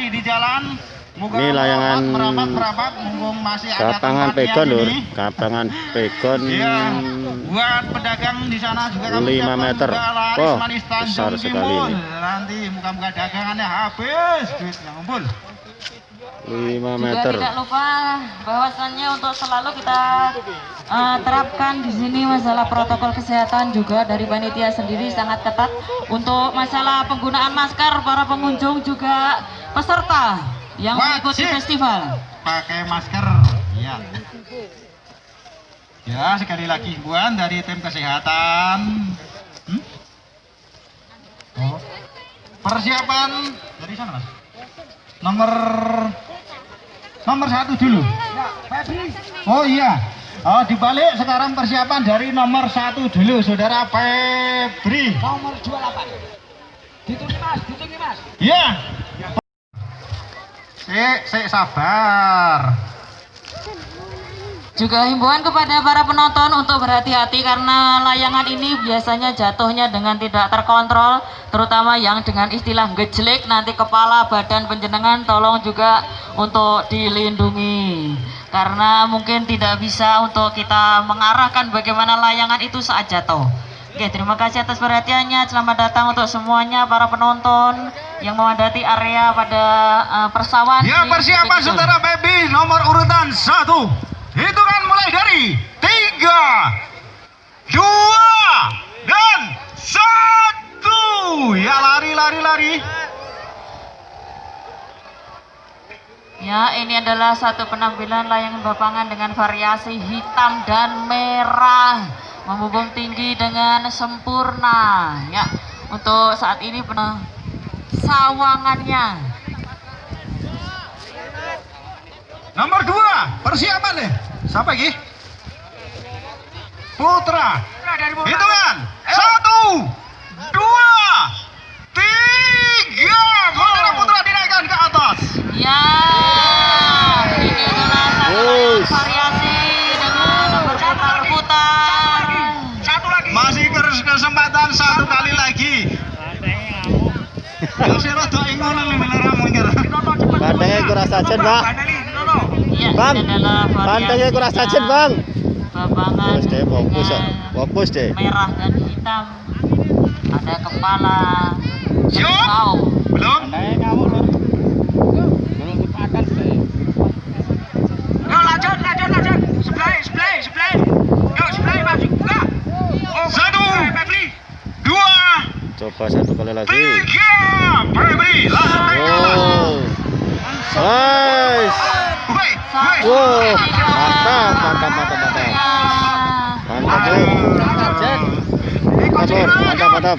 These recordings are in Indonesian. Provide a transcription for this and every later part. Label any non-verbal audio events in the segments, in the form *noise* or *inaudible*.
masih di jalan. Ini layangan merapat merapat mumpung masih ada Kapangan pegon lur, kapangan pegon Iya, buat pedagang di sana juga kami 5 siapkan meter. juga Wah, manis besar sekali ini. Nanti muka-muka dagangannya habis duitnya ngumpul. 5 Juga meter. tidak lupa bahwasannya untuk selalu kita eh, terapkan di sini masalah protokol kesehatan juga dari panitia sendiri sangat ketat untuk masalah penggunaan masker para pengunjung juga peserta yang mengikuti festival. Pakai masker. Iya. Ya, sekali lagi himbauan dari tim kesehatan. Hmm? Oh. Persiapan dari sana, Mas. Nomor nomor satu dulu. Oh iya. Oh dibalik sekarang persiapan dari nomor satu dulu, saudara Febri. Nomor 28. Ditungi mas, ditungi mas. Iya. Sik, sik sabar. Juga himbauan kepada para penonton untuk berhati-hati karena layangan ini biasanya jatuhnya dengan tidak terkontrol, terutama yang dengan istilah gejlek nanti kepala badan penjenengan tolong juga untuk dilindungi. Karena mungkin tidak bisa untuk kita mengarahkan bagaimana layangan itu saat jatuh. Oke, terima kasih atas perhatiannya. Selamat datang untuk semuanya para penonton yang memadati area pada eh, persawahan. Ya persiapan saudara baby nomor urutan satu. Hitungan mulai dari tiga, dua, dan satu. Ya lari lari lari. Ya, ini adalah satu penampilan layangan bapangan dengan variasi hitam dan merah, membumbung tinggi dengan sempurna. Ya, untuk saat ini pernah sawangannya. Nomor dua persiapan deh. Siapa lagi? Putra. Hitungan satu, dua, tiga. Putra putra dinaikkan ke atas. Ya, ini adalah satu variasi dengan berputar-putar. Satu lagi. Masih kes- kesempatan satu kali lagi. Rada ingono nih meleramu iki. Pandangnya kurang sajen, Pak. Bandeli, Nono. Ya, Bang, Pandangnya kurang sajen, Bang. Terus deh fokus, fokus deh. merah dan hitam ada kepala Siap. Belum? Yo lanjut, lanjut, lanjut. Sebelah, sebelah, sebelah. Yo sebelah masuk buka. Oh, Satu. Dua, Coba satu kali lagi. tiga. Febri, langsung naik ke atas. Oh. Nice. Woi, woi. Wow, mantap, mantap, mantap, mantap. Ya, Mantap, Lur. Mantap, Lur. Mantap, mantap. akhirnya kejelik saudara-saudara 19. Ini yo yo yo. Tiga, Layangan. dua, satu. Woi. ya kita saksikan Oh,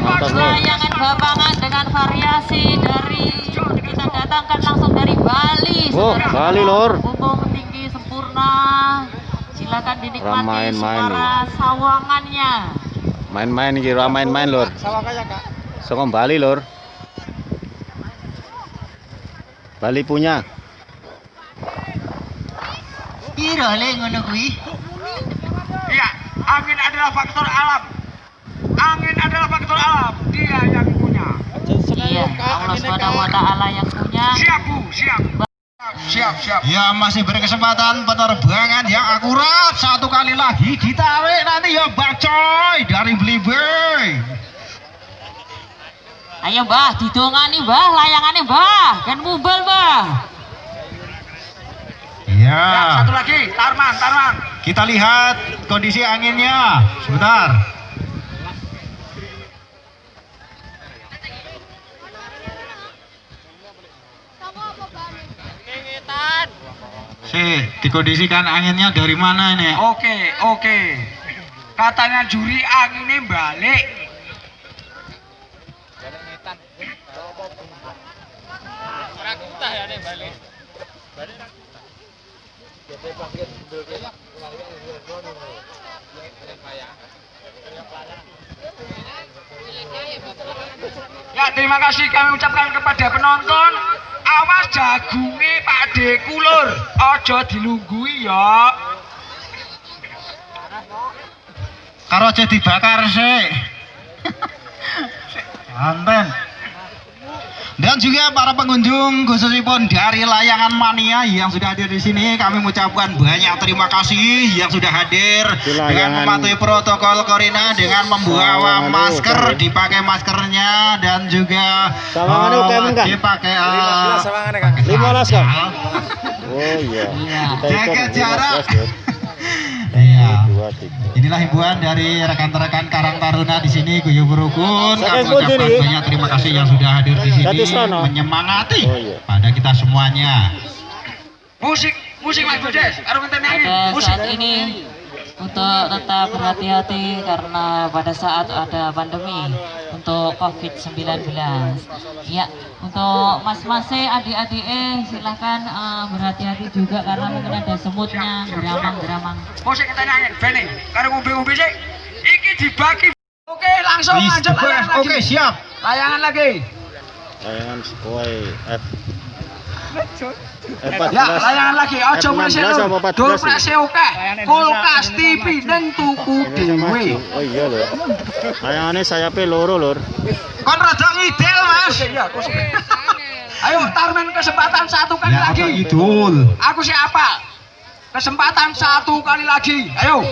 mantap, Lur. layangan bapangan dengan variasi dari kita datangkan langsung dari Bali Oh. Bali, Lur. Dinikmati Ramain main suara sawangannya Main-main iki, ora main-main, Lur. Sawah kaya Kak. Saka Bali, Lur. Bali punya. Piro le ngono kuwi? Iya, angin adalah faktor alam. Angin adalah faktor alam. Dia yang punya. Iya, Allah Subhanahu wa taala yang punya. Siap Bu, siap. Siap, siap. Ya masih berkesempatan penerbangan yang akurat satu kali lagi ditarik nanti ya bacoy dari Blibey. Ayo Mbah, didongani Mbah, layangane Mbah, kan mumbal Mbah. Ya, Ya, satu lagi, Tarman, Tarman. kita lihat kondisi anginnya. Sebentar. Si, dikondisikan anginnya dari mana ini? Oke, oke. Katanya juri anginnya balik. Ya terima kasih kami ucapkan kepada penonton awas jagunge Pak De kulur aja dilungguhi ya. Karo aja dibakar sik. *laughs* Anten Dan juga para pengunjung khususnya pun dari layangan mania yang sudah hadir di sini kami mengucapkan banyak terima kasih yang sudah hadir Di dengan mematuhi protokol corona dengan membawa masker dipakai maskernya dan juga eh, dipakai eh, Lima belas, Kang? sandal. Oh iya. Iya. Jaga 15, jarak. *laughs* Iya. Tiga. Inilah himbauan dari rekan-rekan Karang Taruna di sini Guyub Rukun. Kami ucapkan banyak terima kasih yang sudah hadir di sini menyemangati Oh, iya. pada kita semuanya. Musik Musik Mas Budes pada Musik ini untuk tetap berhati-hati karena pada saat ada pandemi untuk COVID-19 ya untuk mas-mas adik-adik eh silahkan eh, berhati-hati juga karena mungkin ada semutnya geramang-geramang. Ngombe-ngombe sih. Iki dibagi. Oke langsung lanjut layangan lagi. Oke, siap. Layangan lagi. Layangan sesuai F. F Ya, layangan lagi. Ojo F16 mulai apa seru. 14 Dur prese oke. Kulkas TV ning tuku dhewe. Oh iya lur. Layangannya sayapnya loro lur. Kon rada ngidel, Mas. Iya, kursi. Ayo Tarmen kesempatan satu kali Ya, lagi. idul. Aku siapa? Kesempatan satu kali lagi. Ayo.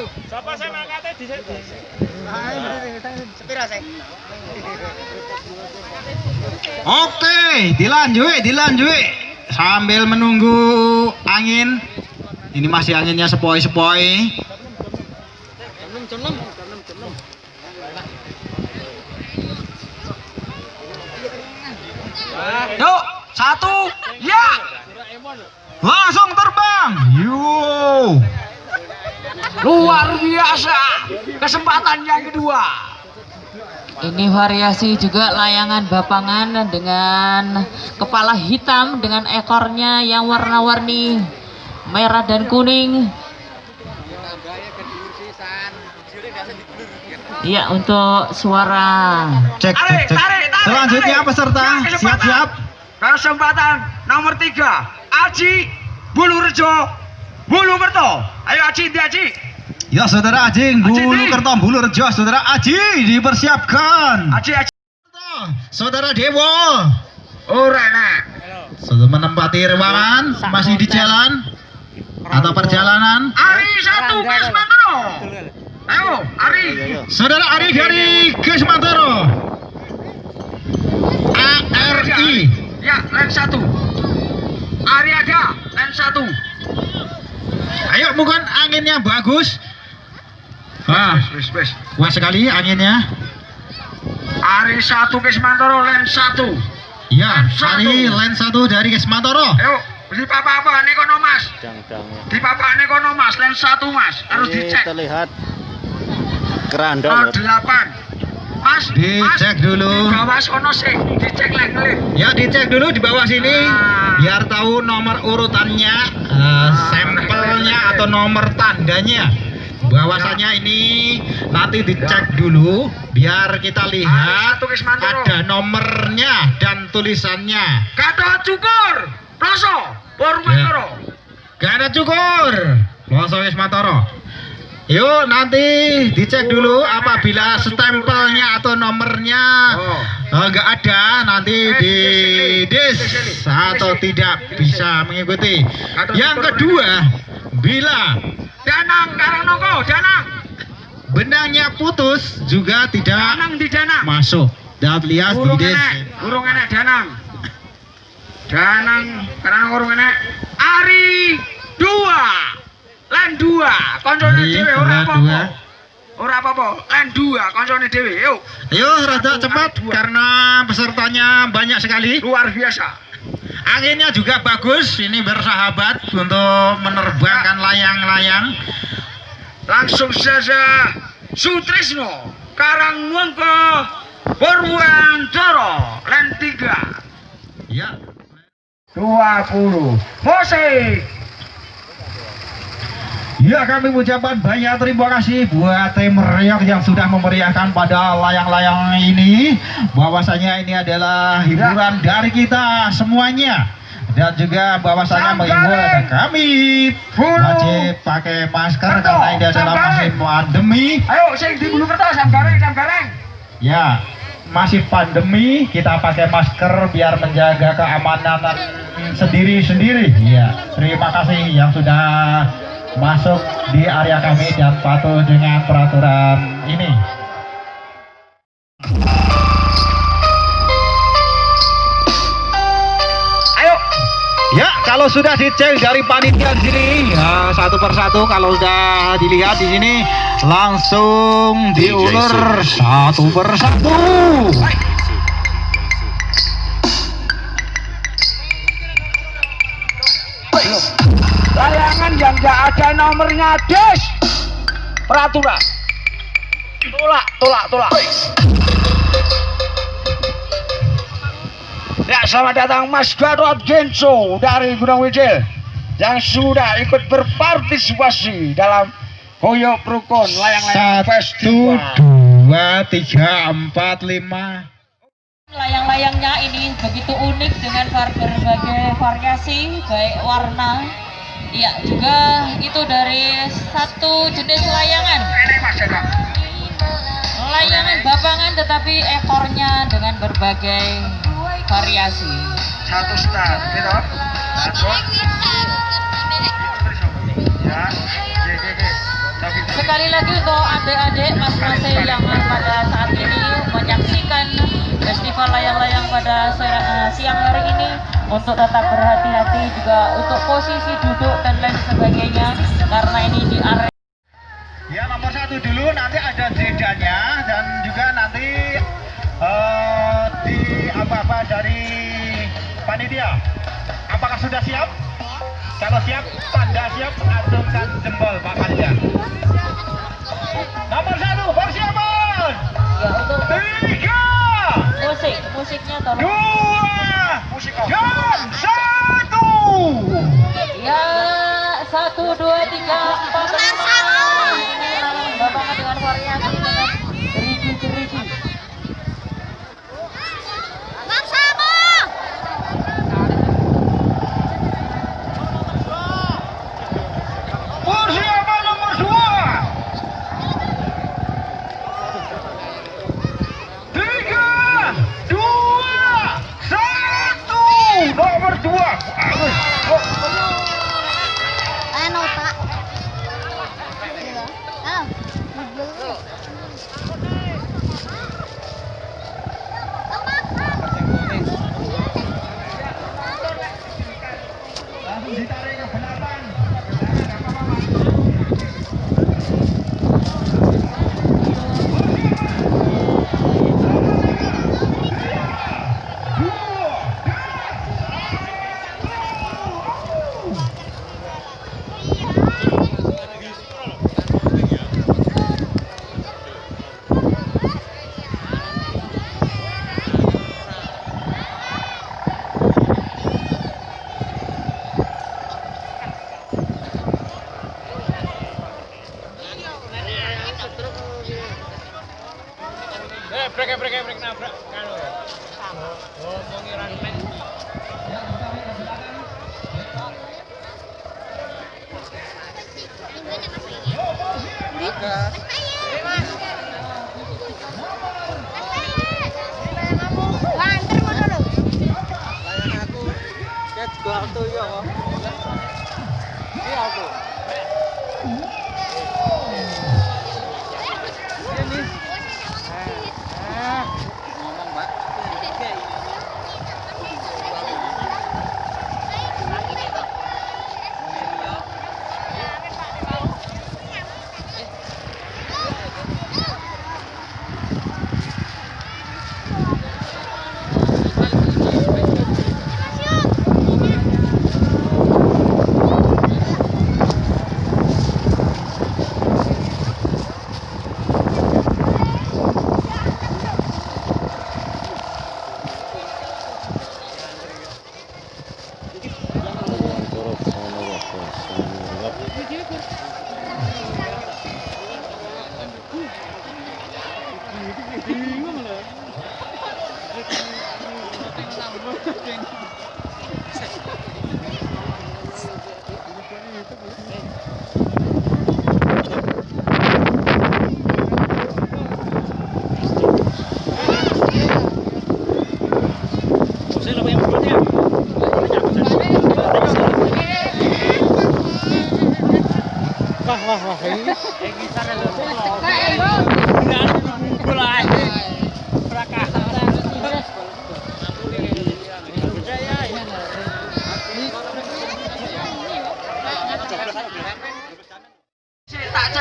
Oke, dilanjut, dilanjut. Sambil menunggu angin. Ini masih anginnya sepoi-sepoi. Yuk, satu. Ya. Langsung terbang. Yo. Luar biasa. Kesempatan yang kedua. Ini variasi juga layangan bapangan dengan kepala hitam dengan ekornya yang warna-warni merah dan kuning Iya untuk suara Cek, cek, cek. Selanjutnya peserta siap-siap. Kesempatan nomor tiga. Aji Bulurejo Bulukerto. Ayo Aji, Aji. Ya saudara Aji, bulu kertom, bulu rejo, saudara Aji dipersiapkan. Aji, Aji. Saudara Dewo, Ora nak. sudah menempati ruangan, masih di jalan atau perjalanan. Ari satu Gas Mantoro. Ayo, Ari. Saudara Ari dari Gesmantoro. ARI. Ya, len satu. Ari ada, len satu. Ayo bukan anginnya bagus. Wah, Wes, wes. kuat sekali anginnya. Ari satu Gas Mantoro, len satu. Ya, Satu. Ari line satu dari Gesmantoro. Ayo, di papa-papa nih kono Mas. Dang-dangnya. Di papa nih kono Mas, len satu Mas. Harus Ini dicek. terlihat keranda Oh, lur. delapan. Mas, Dicek mas, dulu. Di bawah sono sih, dicek lagi. Ya dicek dulu di bawah sini Ah. biar tahu nomor urutannya, eh, sampelnya atau nomor tandanya. Bahwasanya ini nanti dicek dulu biar kita lihat ada nomornya dan tulisannya. Kata cukur, Ploso, Purwantoro. Gak ada cukur. Loso Wismatoro. Yuk nanti dicek dulu apabila stempelnya atau nomornya Oh. eh, ada nanti Eh, di dis, atau tidak bisa mengikuti. Yang kedua, bila Danang, Karangnoko, Danang. benangnya putus juga tidak Danang di Danang. masuk. Dapat lihat di Urung enek, urung enek Danang. Danang, Karangnoko urung enek. Ari dua. Len dua, koncone Ari, dhewe ora ora apa-apa. len dua, koncone dhewe. Yuk, Ayo rada cepat dua. karena pesertanya banyak sekali. luar biasa. Anginnya juga bagus, ini bersahabat untuk menerbangkan layang-layang. Langsung saja Sutrisno Karangwangko Purwantoro Len 3 Ya, 20 Musik Ya kami ucapkan banyak terima kasih buat tim Reok yang sudah memeriahkan pada layang-layang ini. Bahwasanya ini adalah hiburan dari kita semuanya. Dan juga bahwasanya mengimbau kami wajib pakai masker karena ini adalah masih pandemi. Ayo, sing di bulu kertas, sam gareng, sam ya masih pandemi kita pakai masker biar menjaga keamanan sendiri-sendiri. Ya terima kasih yang sudah masuk di area kami dan patuh dengan peraturan ini. Ayo. ya kalau sudah dicek dari panitia di sini ya satu persatu kalau sudah dilihat di sini langsung diulur satu persatu nggak ada nomornya, Des. Peraturan. Tolak, tolak, tolak. Ya, selamat datang Mas Gatot Genso dari Gunung Widil yang sudah ikut berpartisipasi dalam Koyok Rukun Layang-Layang satu Festival. dua tiga empat lima Layang-layangnya ini begitu unik dengan berbagai variasi, baik warna. Ya, juga itu dari satu jenis layangan. Layangan babangan tetapi ekornya dengan berbagai variasi. Satu stand, gitu. Ya, Sekali lagi untuk adik-adik mas-mas yang pada saat ini menyaksikan festival layang-layang pada eh, siang hari ini untuk tetap berhati-hati juga untuk posisi duduk dan lain sebagainya karena ini di area Ya nomor satu dulu nanti ada jedanya dan juga nanti eh, di apa-apa dari panitia. Apakah sudah siap? Kalau siap, tanda siap, acungkan jempol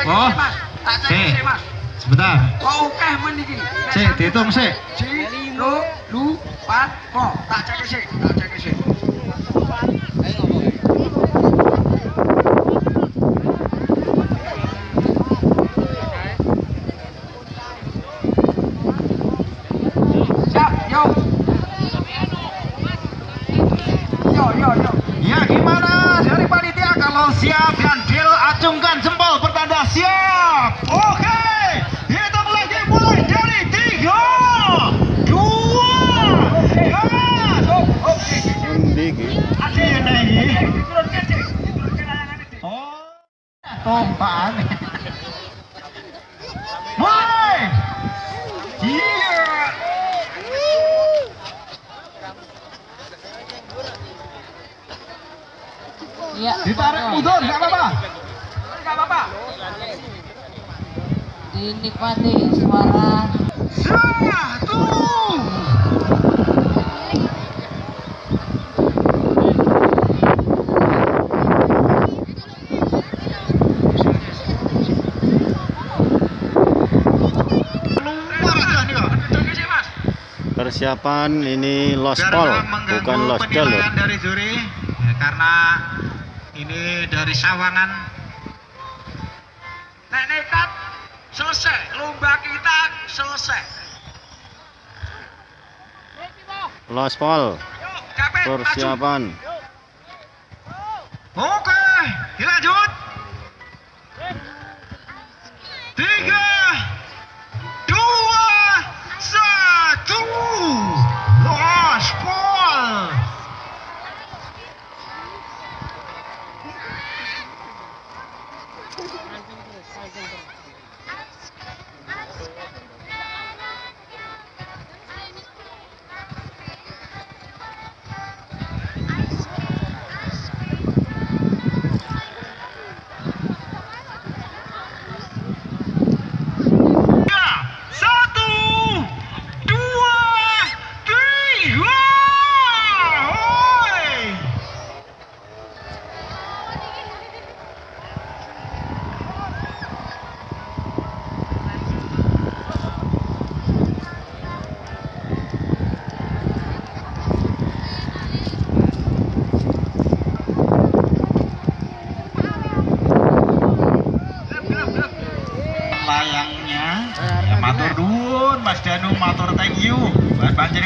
Oh. Mas. Sebentar. Kok akeh men iki? Sik, dihitung sik. Lu, pat, po. Tak cek tak cek sih. Siap, yo. Yo, yo, yo. Ya gimana dari panitia kalau siap dan Bill acungkan jempol pertanda siap. Oke, mulai. Iya. Ditarik mundur, nggak apa-apa. Enggak apa-apa. Dinikmati suara Satu. Persiapan ini lospol, nggak mengganggu bukan lur. penilaian dari juri ya, karena ini dari Sawangan Lospol, persiapan.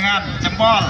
Panjenengan jempol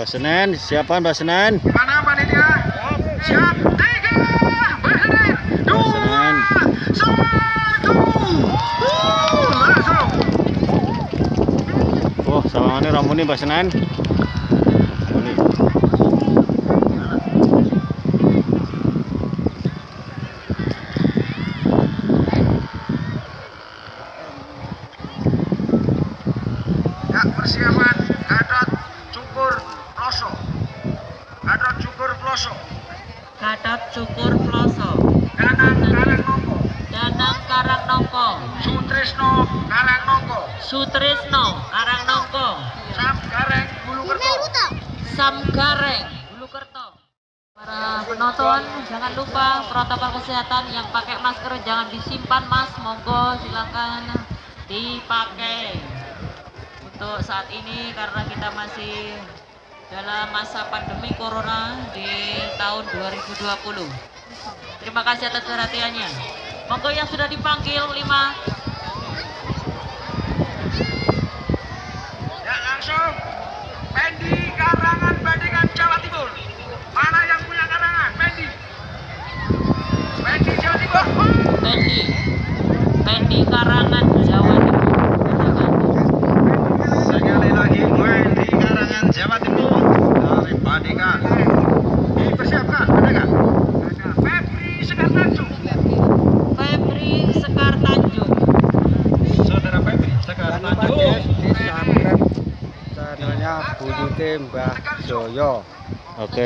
Mbak Senen siapan Mbak Senen Mana panitia? Siap. Tiga. Dua. Senen. Satu. Uh, langsung. oh sawangannya ramuni Mbak Senen disimpan mas, monggo silakan dipakai untuk saat ini karena kita masih dalam masa pandemi corona di tahun 2020. Terima kasih atas perhatiannya. Monggo yang sudah dipanggil lima Ya, langsung. Pendi Karangan Bandingan Jawa Timur. Mana yang punya karangan? Pendi. Pendi Jawa Timur. Pendi Pendi Karangan Jawa Timur. Sekali lagi Wendy Karangan Jawa Timur dari. Dipersiapkan, Febri Sekartanjung. Febri Sekar Tanjung. Saudara Febri, sekarang Tanjung. di subscribe channelnya Buyute Mbah Joyo oke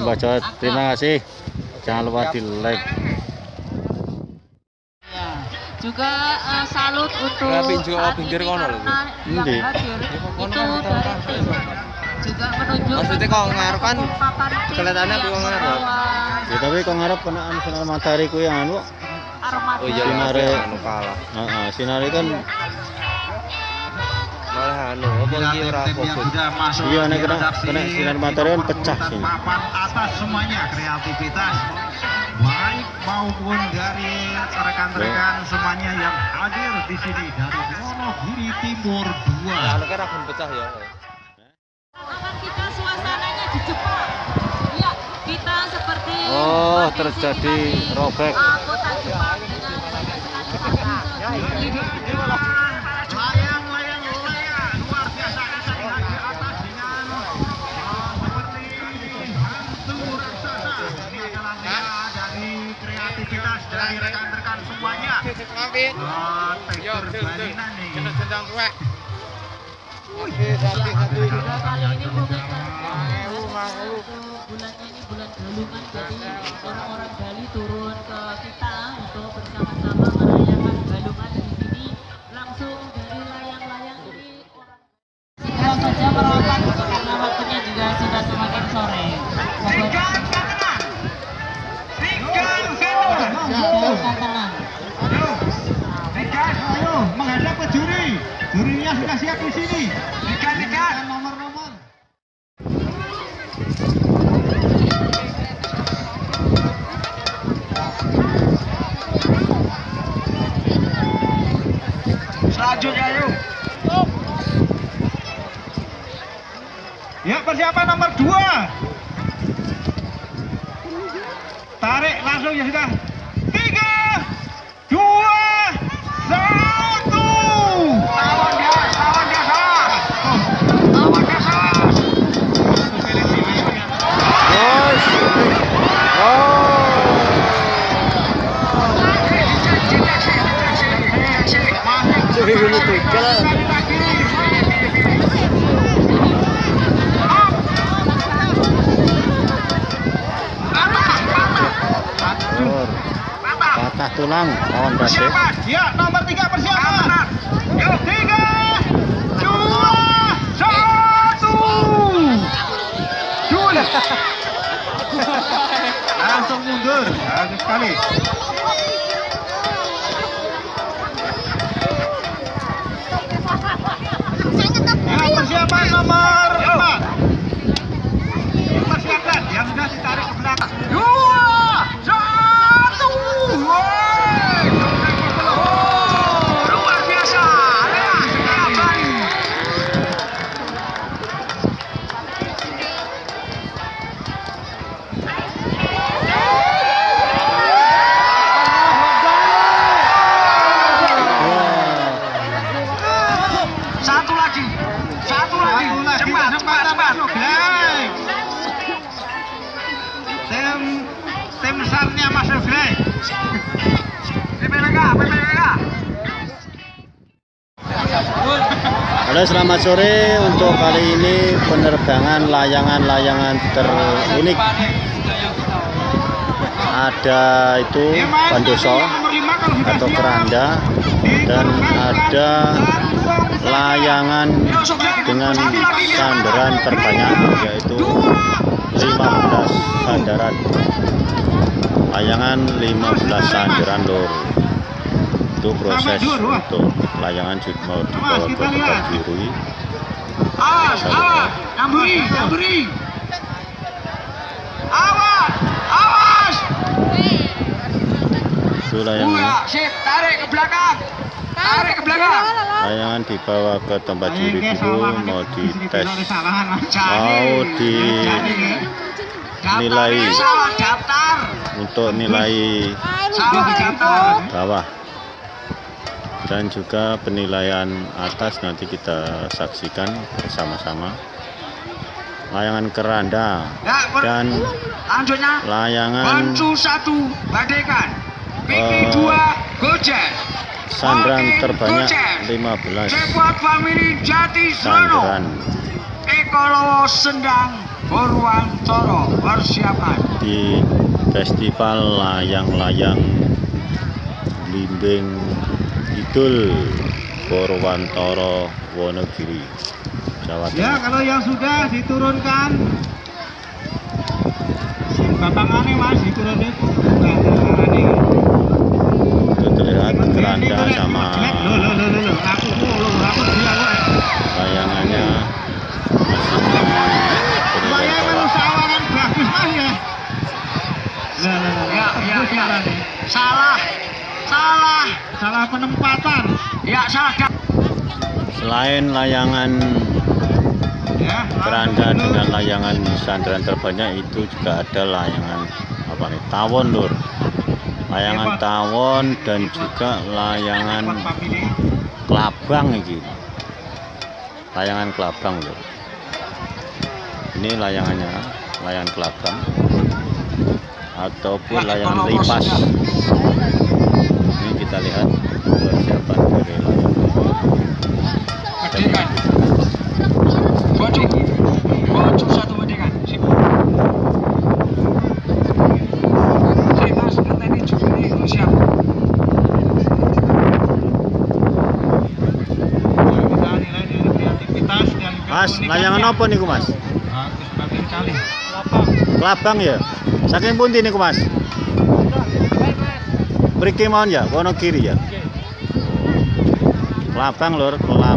Mbak Jawa terima kasih jangan lupa di like. Juga eh, salut untuk pinggir kono lho, yang hadir itu dari tim. Juga menunjukkan Maksudnya kok ngarep kan kelihatannya kok ngarep. ya tapi kok ngarep kena sinar matahari ku yang anu? Oh iya Sinare. anu kalah. Heeh, sinari kan malah anu apa iki ora fokus? Iya, nek kena- kena sinar matahari kan pecah sini. papan atas semuanya kreativitas baik maupun dari rekan-rekan semuanya yang hadir di sini dari Wonogiri Timur 2 anu kan akan pecah ya Akan kita suasananya di Jepang. Ya, kita seperti Oh, terjadi robek. uh, kota Jepang dengan dari rekan-rekan semuanya. Nih. Juga kali ini mungkin bulannya ini bulan galungan jadi orang-orang Bali turun ke kita untuk bersama-sama merayakan galungan di sini. Langsung dari layang-layang ini orang saja merapat karena waktunya juga sudah semakin sore. Tinggal kanan. Tinggal kanan. Tinggalkan tenang. Ayo. Tinggal. ayo menghadap ke juri jurinya sudah siap di sini Tinggal tinggal. nomor-nomor Selanjutnya ayo. Ya persiapan nomor dua. Tarik langsung ya sudah. Tiga, dua, satu. Lawan dia, lawan dia salah. Lawan dia salah. Guys. Oh. Jadi ini tinggal. Lur, patah tulang Bade. Persiapan. Ya nomor tiga persiapan. Yuk. Tiga, dua, satu. Dua. *laughs* mundur. Bagus sekali. Ya, persiapan nomor 4. Persiapan yang sudah ditarik selamat sore untuk kali ini penerbangan layangan-layangan terunik. Ada itu Bandoso atau keranda dan ada layangan dengan sandaran terbanyak yaitu 15 sandaran layangan 15 sandaran lor itu proses untuk layangan mau dibawa ke tempat dirui Awas, awas, nyamburi, nyamburi. Awas, awas. itu layangan tarik ke belakang. Tarik ke belakang. layangan dibawa ke tempat juri dulu mau dites mau di daftarnya nilai. salah daftar. untuk nilai bawah dan juga penilaian atas nanti kita saksikan bersama-sama layangan keranda Ya, dan lanjutnya. layangan satu, badekan. PP Eh, gojek. sandaran Oke, terbanyak gojek. 15 Cepot family Jati sandaran Srono. Ekolowo Sendang, Purwantoro. Persiapan. di festival layang-layang Limbing Kidul Purwantoro Wonogiri Jawa Ya, Timur kalau yang sudah diturunkan Bapangannya mas diturunkan Nah, caranya. itu terlihat keranda sama layangannya masih bagus mas ya. Ya, ya, ya. caranya. Salah. Salah. Salah penempatan. Ya, salah selain layangan Ya, dulu. dengan layangan sandaran terbanyak itu juga ada layangan apa nih tawon lur. Layangan tawon dan juga layangan kelabang ini layangan kelabang lur. Ini layangannya layangan kelabang. Ataupun Ya, layangan ini kita lihat persiapan dari. Sip, mas. Nih. Layangan apa nih mas bagus sekali. kelabang ya saking pundi niku mas Mriki mawon ya? Kono kiri ya? Kelabang lur kelabang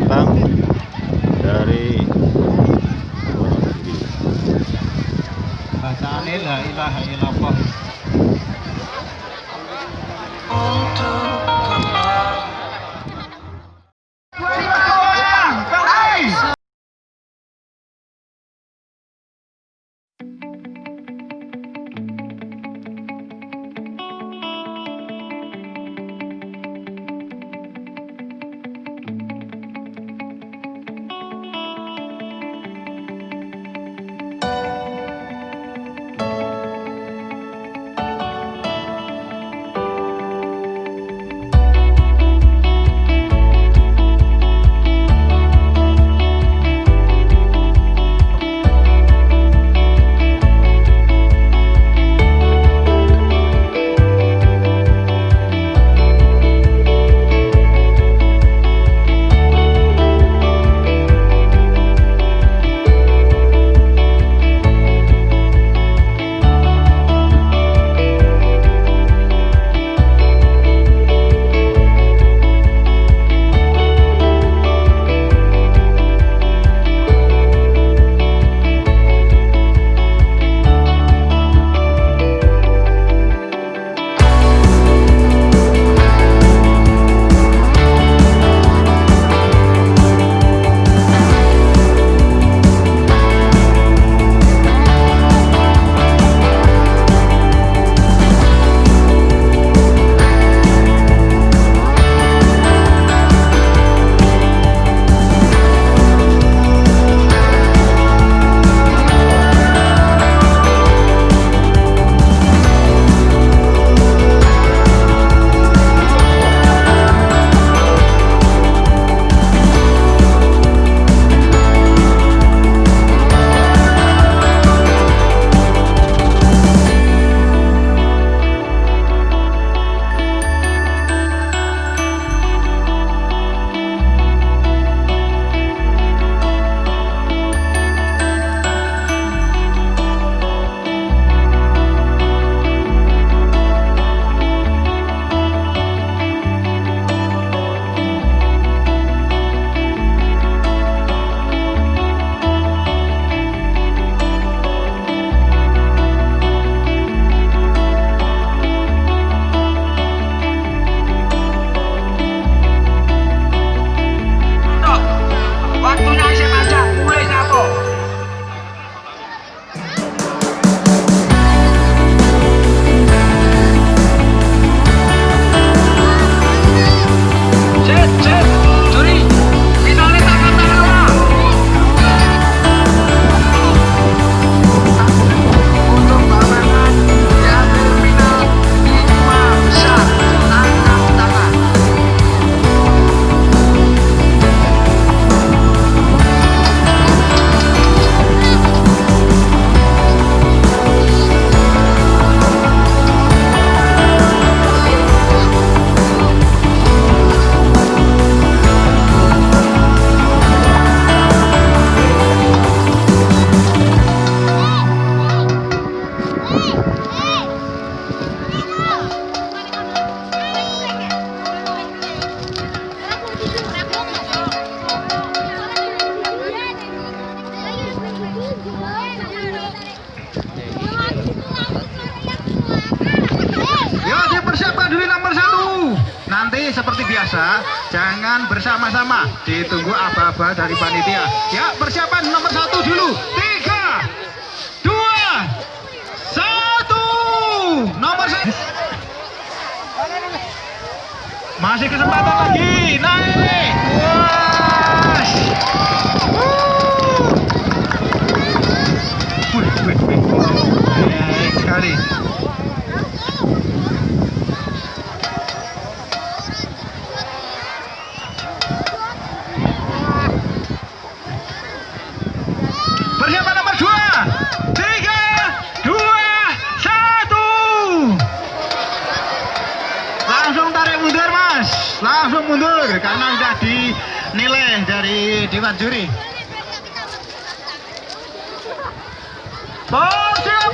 seperti biasa, jangan bersama-sama. Ditunggu aba-aba dari panitia. Ya, persiapan nomor satu dulu. Tiga, dua, satu. Nomor satu. Masih kesempatan lagi. Naik. Langsung mundur karena sudah dinilai dari dewan juri. Persiapan